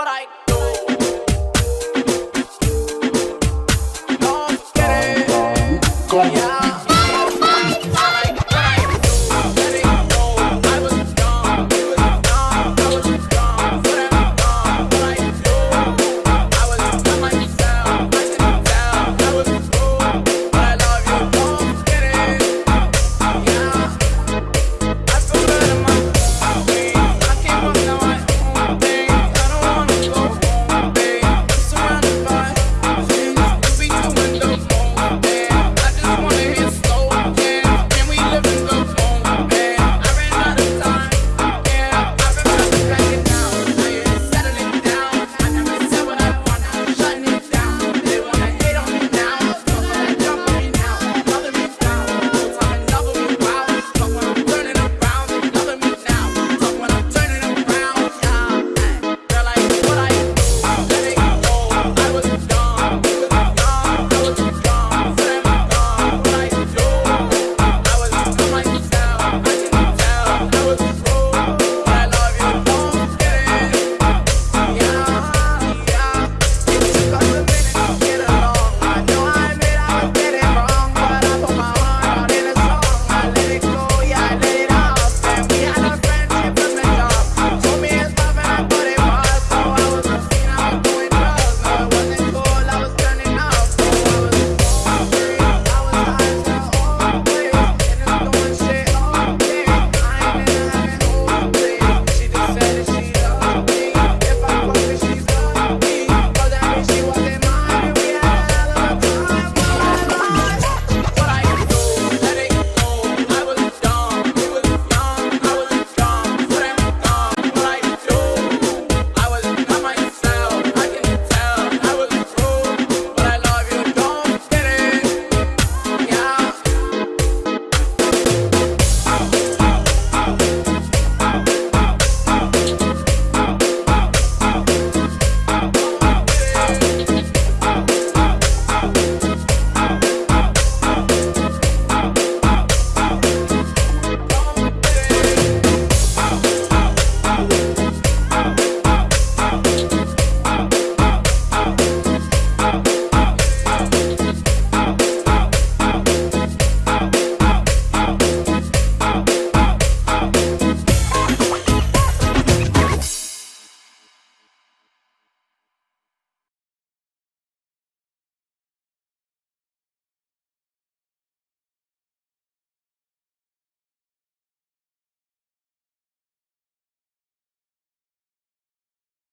what I